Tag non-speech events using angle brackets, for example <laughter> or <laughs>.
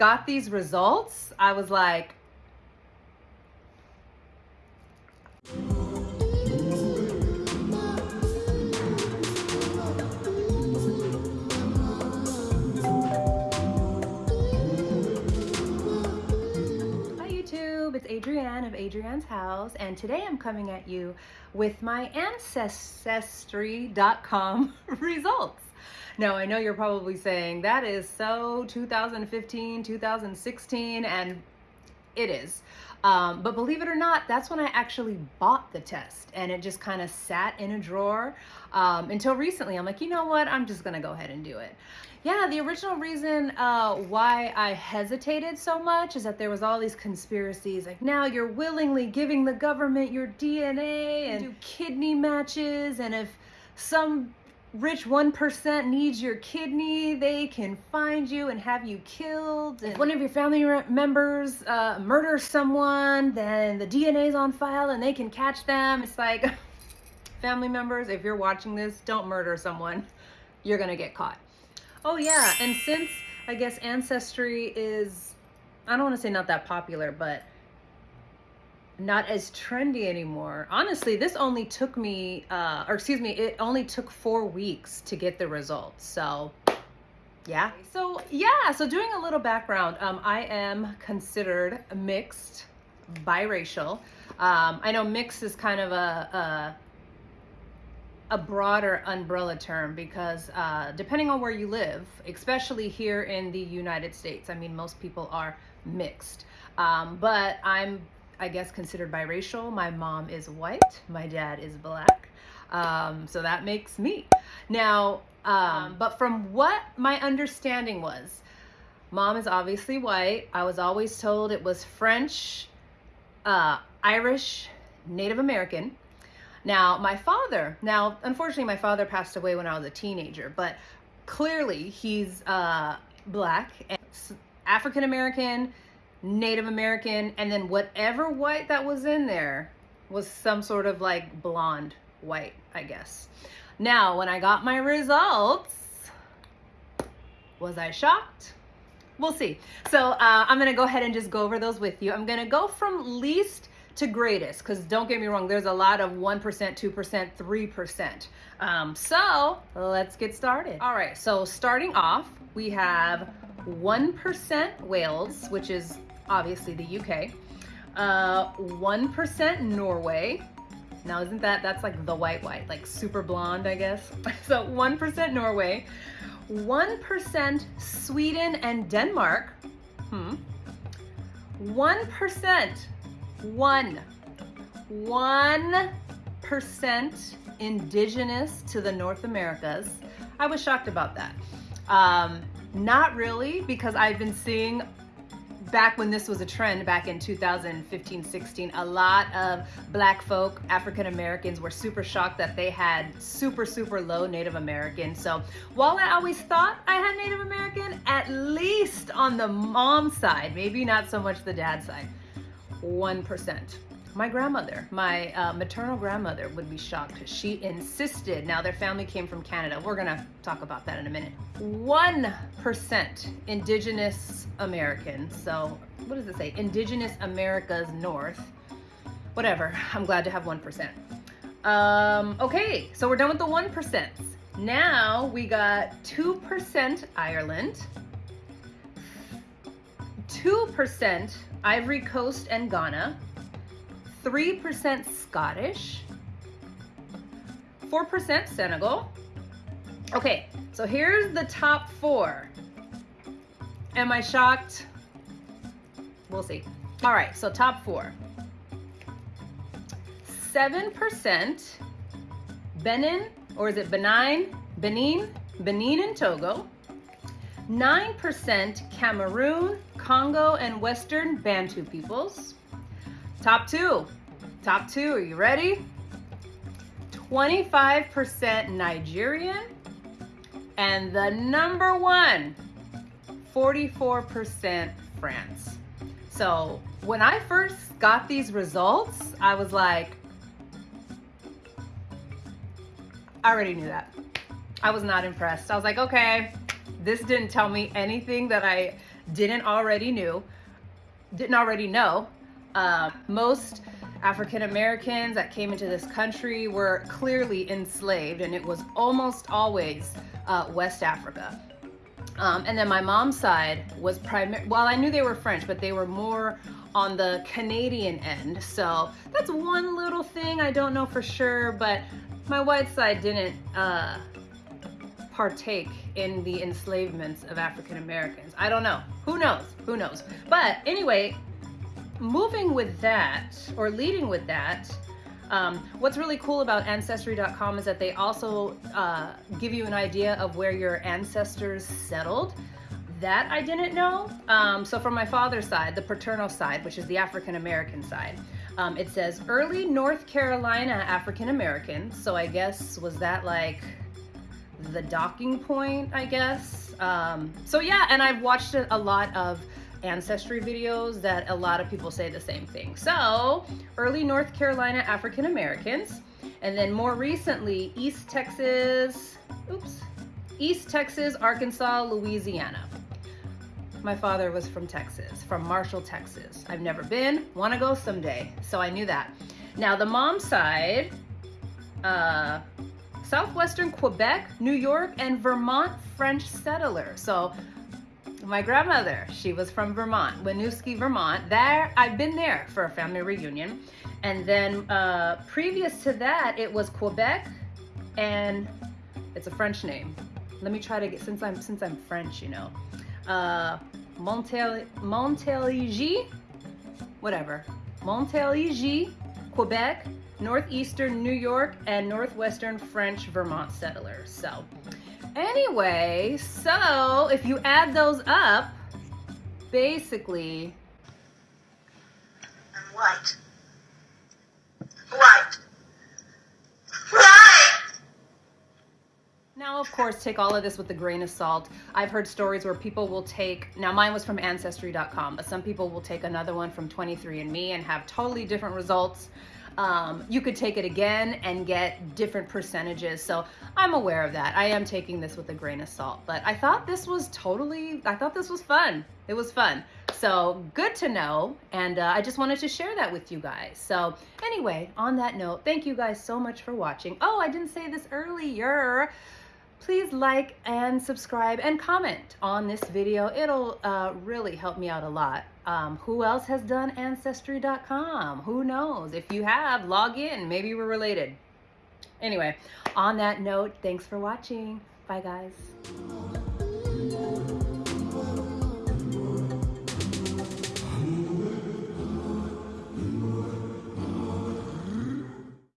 got these results, I was like, it's Adrienne of Adrienne's House, and today I'm coming at you with my Ancestry.com <laughs> results. Now, I know you're probably saying that is so 2015, 2016, and it is. Um, but believe it or not, that's when I actually bought the test and it just kind of sat in a drawer um, until recently. I'm like, you know what? I'm just going to go ahead and do it. Yeah, the original reason uh, why I hesitated so much is that there was all these conspiracies like now you're willingly giving the government your DNA and do kidney matches and if some rich 1% needs your kidney, they can find you and have you killed. And if one of your family members uh, murders someone, then the DNA's on file and they can catch them. It's like, <laughs> family members, if you're watching this, don't murder someone. You're gonna get caught. Oh yeah, and since I guess Ancestry is, I don't wanna say not that popular, but not as trendy anymore. Honestly, this only took me, uh, or excuse me, it only took four weeks to get the results. So yeah. So yeah, so doing a little background, um, I am considered mixed, biracial. Um, I know mixed is kind of a, a, a broader umbrella term because uh, depending on where you live, especially here in the United States, I mean, most people are mixed. Um, but I'm I guess, considered biracial. My mom is white, my dad is black. Um, so that makes me. Now, um, but from what my understanding was, mom is obviously white. I was always told it was French, uh, Irish, Native American. Now, my father, now, unfortunately, my father passed away when I was a teenager, but clearly he's uh, black, and African American, Native American, and then whatever white that was in there was some sort of like blonde white, I guess. Now, when I got my results, was I shocked? We'll see. So uh, I'm gonna go ahead and just go over those with you. I'm gonna go from least to greatest, because don't get me wrong, there's a lot of 1%, 2%, 3%. Um, so let's get started. All right, so starting off, we have 1% Wales, which is obviously the UK. Uh, 1% Norway. Now isn't that, that's like the white white, like super blonde, I guess. <laughs> so 1% Norway, 1% Sweden and Denmark. Hmm. 1%, one, 1% indigenous to the North Americas. I was shocked about that. Um, not really, because I've been seeing back when this was a trend back in 2015 16 a lot of black folk african americans were super shocked that they had super super low native american. So while i always thought i had native american at least on the mom side maybe not so much the dad side one percent my grandmother, my uh, maternal grandmother would be shocked. She insisted, now their family came from Canada. We're gonna talk about that in a minute. 1% Indigenous American. So what does it say? Indigenous America's North. Whatever, I'm glad to have 1%. Um, okay, so we're done with the 1%. Now we got 2% Ireland, 2% Ivory Coast and Ghana, 3% Scottish, 4% Senegal. Okay, so here's the top four. Am I shocked? We'll see. All right, so top four. 7% Benin, or is it Benin? Benin, Benin and Togo. 9% Cameroon, Congo, and Western Bantu peoples. Top two. Top two. Are you ready? 25% Nigerian. And the number one, 44% France. So when I first got these results, I was like, I already knew that. I was not impressed. I was like, okay, this didn't tell me anything that I didn't already knew, didn't already know, uh, most African Americans that came into this country were clearly enslaved, and it was almost always uh, West Africa. Um, and then my mom's side was primary. Well, I knew they were French, but they were more on the Canadian end. So that's one little thing I don't know for sure, but my white side didn't uh, partake in the enslavements of African Americans. I don't know. Who knows? Who knows? But anyway, moving with that, or leading with that, um, what's really cool about Ancestry.com is that they also uh, give you an idea of where your ancestors settled. That I didn't know. Um, so from my father's side, the paternal side, which is the African American side, um, it says early North Carolina African Americans. So I guess, was that like the docking point, I guess? Um, so yeah, and I've watched a lot of ancestry videos that a lot of people say the same thing. So, early North Carolina African Americans, and then more recently, East Texas, oops, East Texas, Arkansas, Louisiana. My father was from Texas, from Marshall, Texas. I've never been, want to go someday, so I knew that. Now, the mom side, uh, southwestern Quebec, New York, and Vermont French settler. So my grandmother, she was from Vermont, Winooski, Vermont. There, I've been there for a family reunion. And then uh, previous to that, it was Quebec, and it's a French name. Let me try to get since I'm since I'm French, you know. Uh, Montel whatever. Montélimar, Quebec, northeastern New York, and northwestern French Vermont settlers. So. Anyway, so if you add those up, basically. I'm white. White. White! Now, of course, take all of this with a grain of salt. I've heard stories where people will take, now mine was from Ancestry.com, but some people will take another one from 23andMe and have totally different results. Um, you could take it again and get different percentages. So I'm aware of that. I am taking this with a grain of salt, but I thought this was totally, I thought this was fun. It was fun. So good to know. And uh, I just wanted to share that with you guys. So anyway, on that note, thank you guys so much for watching. Oh, I didn't say this earlier please like and subscribe and comment on this video. It'll uh, really help me out a lot. Um, who else has done Ancestry.com? Who knows? If you have, log in. Maybe we're related. Anyway, on that note, thanks for watching. Bye, guys.